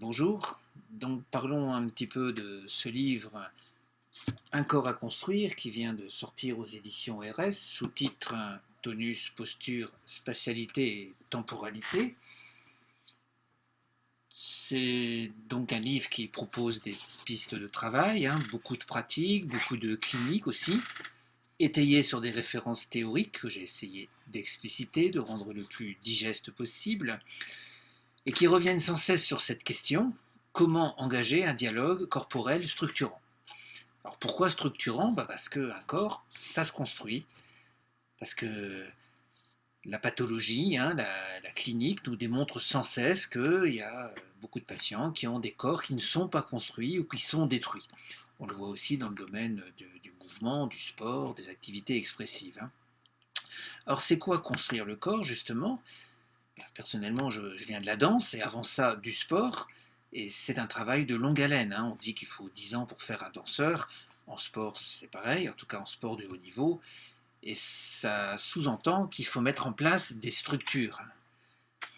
bonjour. Donc parlons un petit peu de ce livre Un corps à construire qui vient de sortir aux éditions RS sous titre Tonus, posture, spatialité et temporalité. C'est donc un livre qui propose des pistes de travail, hein, beaucoup de pratiques, beaucoup de cliniques aussi, étayé sur des références théoriques que j'ai essayé d'expliciter, de rendre le plus digeste possible, et qui reviennent sans cesse sur cette question, comment engager un dialogue corporel structurant? Alors pourquoi structurant? Bah Parce qu'un corps, ça se construit, parce que la pathologie, hein, la, clinique nous démontre sans cesse qu'il y a beaucoup de patients qui ont des corps qui ne sont pas construits ou qui sont détruits. On le voit aussi dans le domaine du, mouvement, du sport, des activités expressives. Hein. Alors c'est quoi construire le corps justement? Personnellement je, viens de la danse et avant ça du sport et c'est un travail de longue haleine. Hein. On dit qu'il faut 10 ans pour faire un danseur. En sport c'est pareil, en tout cas en sport de haut niveau. Et ça sous-entend qu'il faut mettre en place des structures.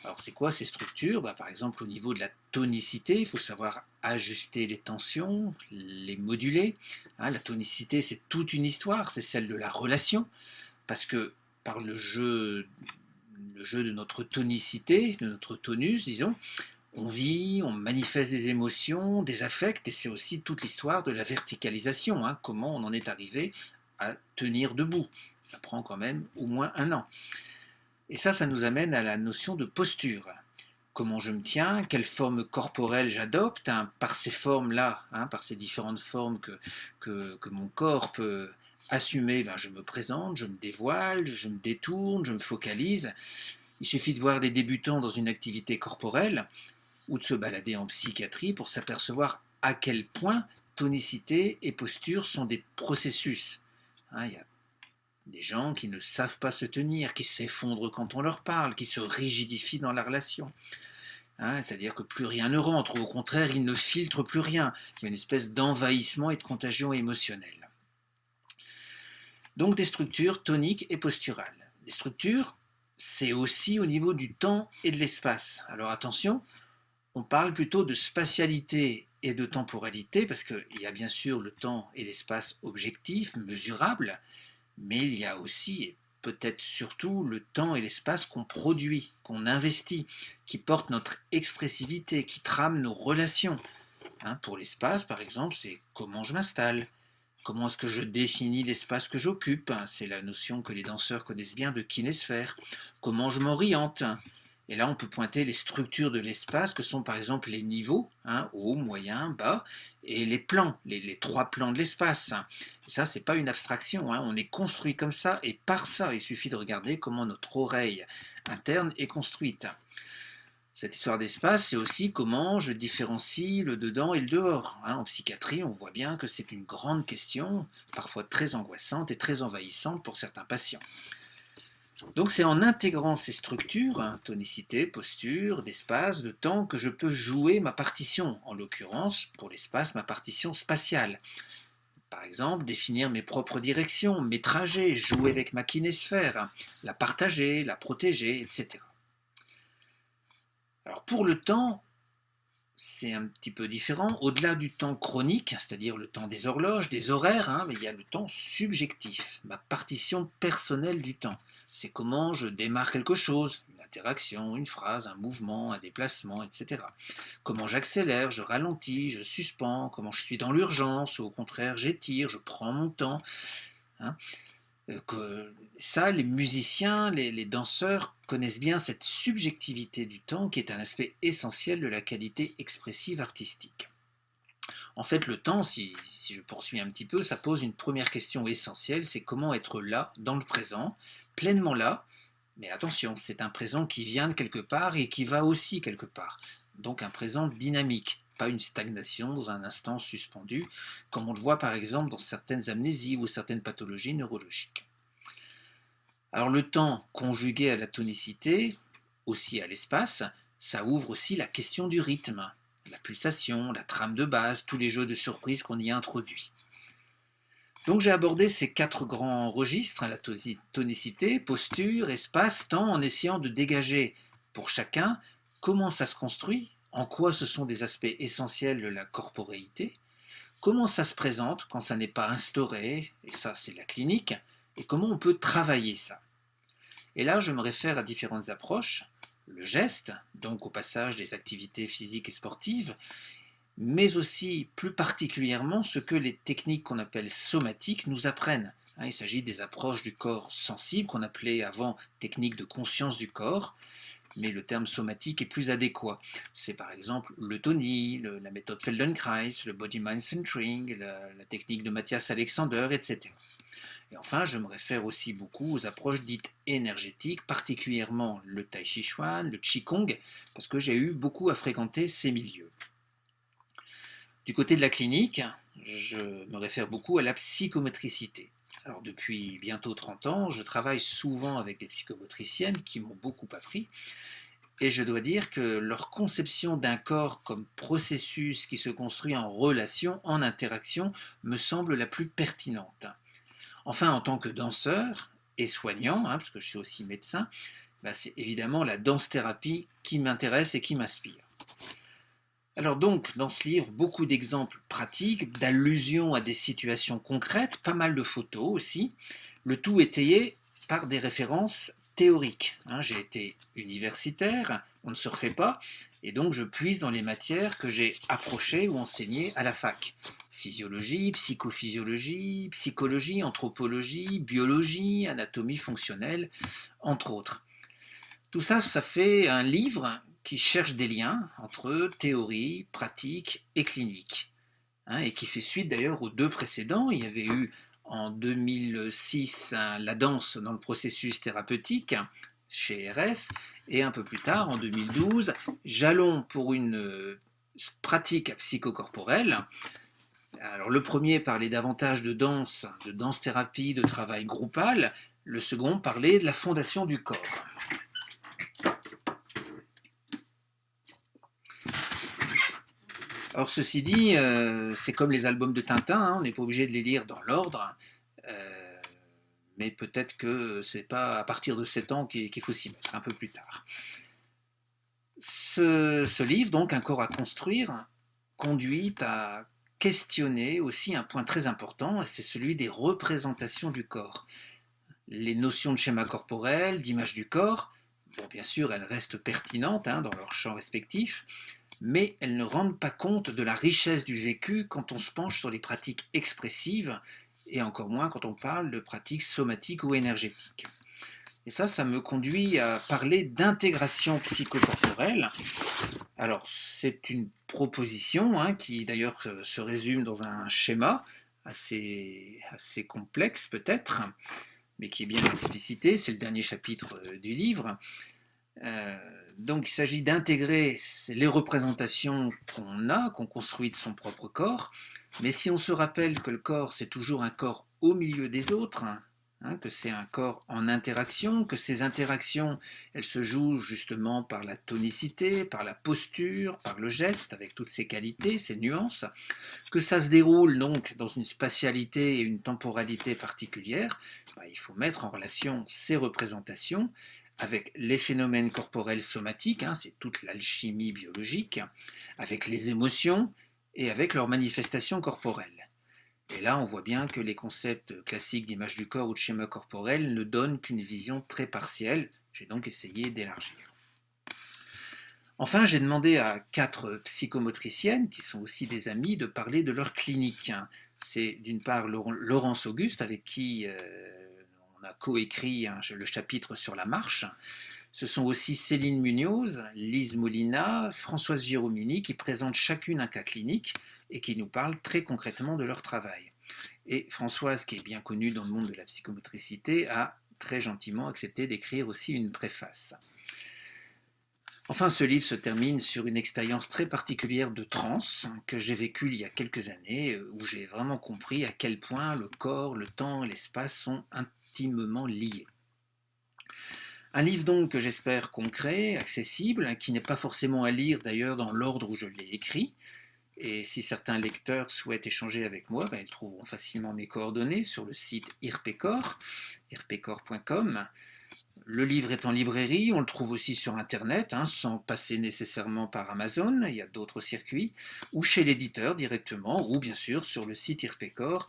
Alors c'est quoi ces structures? Bah, Par exemple au niveau de la tonicité, il faut savoir ajuster les tensions, les moduler. Hein, la tonicité c'est toute une histoire, c'est celle de la relation, parce que par le jeu, le jeu de notre tonicité, de notre tonus, disons, on vit, on manifeste des émotions, des affects, et c'est aussi toute l'histoire de la verticalisation, hein, comment on en est arrivé à tenir debout. Ça prend quand même au moins un an. Et ça, ça nous amène à la notion de posture. Comment je me tiens, quelle forme corporelle j'adopte, hein, par ces formes-là, hein, par ces différentes formes que, mon corps peut assumer, ben, je me présente, je me dévoile, je me détourne, je me focalise. Il suffit de voir des débutants dans une activité corporelle ou de se balader en psychiatrie pour s'apercevoir à quel point tonicité et posture sont des processus. Hein, il y a des gens qui ne savent pas se tenir, qui s'effondrent quand on leur parle, qui se rigidifient dans la relation. Hein, C'est-à-dire que plus rien ne rentre, ou au contraire, ils ne filtrent plus rien. Il y a une espèce d'envahissement et de contagion émotionnelle. Donc des structures toniques et posturales. Des structures, c'est aussi au niveau du temps et de l'espace. Alors attention, on parle plutôt de spatialité et de temporalité, parce qu'il y a bien sûr le temps et l'espace objectifs, mesurables, mais il y a aussi, et peut-être surtout, le temps et l'espace qu'on produit, qu'on investit, qui portent notre expressivité, qui trament nos relations. Hein, pour l'espace, par exemple, c'est comment je m'installe, comment est-ce que je définis l'espace que j'occupe, c'est la notion que les danseurs connaissent bien de kinésphère, comment je m'oriente, et là, on peut pointer les structures de l'espace, que sont par exemple les niveaux, hein, haut, moyen, bas, et les plans, les, les trois plans de l'espace. Ça, c'est pas une abstraction, hein, on est construit comme ça, et par ça, il suffit de regarder comment notre oreille interne est construite. Cette histoire d'espace, c'est aussi comment je différencie le dedans et le dehors. Hein. En psychiatrie, on voit bien que c'est une grande question, parfois très angoissante et très envahissante pour certains patients. Donc c'est en intégrant ces structures, hein, tonicité, posture, d'espace, de temps, que je peux jouer ma partition, en l'occurrence, pour l'espace, ma partition spatiale. Par exemple, définir mes propres directions, mes trajets, jouer avec ma kinésphère, la partager, la protéger, etc. Alors pour le temps, c'est un petit peu différent. Au-delà du temps chronique, c'est-à-dire le temps des horloges, des horaires, hein, mais il y a le temps subjectif, ma partition personnelle du temps. C'est comment je démarre quelque chose, une interaction, une phrase, un mouvement, un déplacement, etc. Comment j'accélère, je ralentis, je suspends, comment je suis dans l'urgence, ou au contraire j'étire, je prends mon temps. Hein. Que ça, les musiciens, les, danseurs connaissent bien cette subjectivité du temps qui est un aspect essentiel de la qualité expressive artistique. En fait, le temps, si, je poursuis un petit peu, ça pose une première question essentielle, c'est comment être là, dans le présent, pleinement là, mais attention, c'est un présent qui vient de quelque part et qui va aussi quelque part. Donc un présent dynamique, pas une stagnation dans un instant suspendu, comme on le voit par exemple dans certaines amnésies ou certaines pathologies neurologiques. Alors le temps conjugué à la tonicité, aussi à l'espace, ça ouvre aussi la question du rythme, la pulsation, la trame de base, tous les jeux de surprise qu'on y a introduits. Donc j'ai abordé ces quatre grands registres, la tonicité, posture, espace, temps, en essayant de dégager pour chacun comment ça se construit, en quoi ce sont des aspects essentiels de la corporéité, comment ça se présente quand ça n'est pas instauré, et ça c'est la clinique, et comment on peut travailler ça? Et là, je me réfère à différentes approches, le geste, donc au passage des activités physiques et sportives, mais aussi plus particulièrement ce que les techniques qu'on appelle somatiques nous apprennent. Hein, il s'agit des approches du corps sensible qu'on appelait avant techniques de conscience du corps, mais le terme somatique est plus adéquat. C'est par exemple le Tony, la méthode Feldenkrais, le Body-Mind Centering, la, technique de Mathias Alexander, etc. Et enfin, je me réfère aussi beaucoup aux approches dites énergétiques, particulièrement le Tai Chi Chuan, le Qigong, parce que j'ai eu beaucoup à fréquenter ces milieux. Du côté de la clinique, je me réfère beaucoup à la psychomotricité. Alors depuis bientôt 30 ans, je travaille souvent avec des psychomotriciennes qui m'ont beaucoup appris. Et je dois dire que leur conception d'un corps comme processus qui se construit en relation, en interaction, me semble la plus pertinente. Enfin, en tant que danseur et soignant, hein, parce que je suis aussi médecin, bah, c'est évidemment la danse-thérapie qui m'intéresse et qui m'inspire. Alors donc, dans ce livre, beaucoup d'exemples pratiques, d'allusions à des situations concrètes, pas mal de photos aussi, le tout étayé par des références théoriques. Hein. j'ai été universitaire, on ne se refait pas, et donc je puise dans les matières que j'ai approchées ou enseignées à la fac. Physiologie, psychophysiologie, psychologie, anthropologie, biologie, anatomie fonctionnelle, entre autres. Tout ça, ça fait un livre qui cherche des liens entre théorie, pratique et clinique, hein, et qui fait suite d'ailleurs aux deux précédents. Il y avait eu en 2006 la danse dans le processus thérapeutique chez RS, et un peu plus tard, en 2012, Jalon pour une euh, pratique psychocorporelle. Alors le premier parlait davantage de danse, de danse-thérapie, de travail groupal, le second parlait de la fondation du corps. Alors ceci dit, euh, c'est comme les albums de Tintin, hein, on n'est pas obligé de les lire dans l'ordre, euh, mais peut-être que c'est pas à partir de 7 ans qu'il faut s'y mettre, un peu plus tard. Ce, livre, donc Un corps à construire, conduit à questionner aussi un point très important, c'est celui des représentations du corps. Les notions de schéma corporel, d'image du corps, bien sûr, elles restent pertinentes hein, dans leur champ respectif, mais elles ne rendent pas compte de la richesse du vécu quand on se penche sur les pratiques expressives, et encore moins quand on parle de pratiques somatiques ou énergétiques. Et ça, ça me conduit à parler d'intégration psychocorporelle. Alors, c'est une proposition hein, qui d'ailleurs se résume dans un schéma assez, assez complexe peut-être, mais qui est bien explicité, c'est le dernier chapitre euh, du livre. Euh, donc il s'agit d'intégrer les représentations qu'on a, qu'on construit de son propre corps, mais si on se rappelle que le corps c'est toujours un corps au milieu des autres, hein, que c'est un corps en interaction, que ces interactions elles se jouent justement par la tonicité, par la posture, par le geste, avec toutes ses qualités, ses nuances, que ça se déroule donc dans une spatialité et une temporalité particulière, bah, il faut mettre en relation ces représentations avec les phénomènes corporels somatiques, hein, c'est toute l'alchimie biologique, avec les émotions et avec leurs manifestations corporelles. Et là, on voit bien que les concepts classiques d'image du corps ou de schéma corporel ne donnent qu'une vision très partielle. J'ai donc essayé d'élargir. Enfin, j'ai demandé à quatre psychomotriciennes, qui sont aussi des amies, de parler de leur clinique. C'est d'une part Laurence Auguste, avec qui euh, on a coécrit le chapitre sur la marche. Ce sont aussi Céline Munoz, Lise Molina, Françoise Giromini qui présentent chacune un cas clinique et qui nous parlent très concrètement de leur travail. Et Françoise, qui est bien connue dans le monde de la psychomotricité, a très gentiment accepté d'écrire aussi une préface. Enfin, ce livre se termine sur une expérience très particulière de transe que j'ai vécue il y a quelques années, où j'ai vraiment compris à quel point le corps, le temps l'espace sont liés. Un livre donc que j'espère concret, accessible, qui n'est pas forcément à lire d'ailleurs dans l'ordre où je l'ai écrit, et si certains lecteurs souhaitent échanger avec moi, ben, ils trouveront facilement mes coordonnées sur le site irpecor, irpecor.com. Le livre est en librairie, on le trouve aussi sur Internet, hein, sans passer nécessairement par Amazon, il y a d'autres circuits, ou chez l'éditeur directement, ou bien sûr sur le site irpecor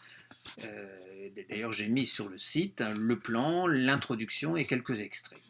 euh, d'ailleurs, j'ai mis sur le site hein, le plan, l'introduction et quelques extraits.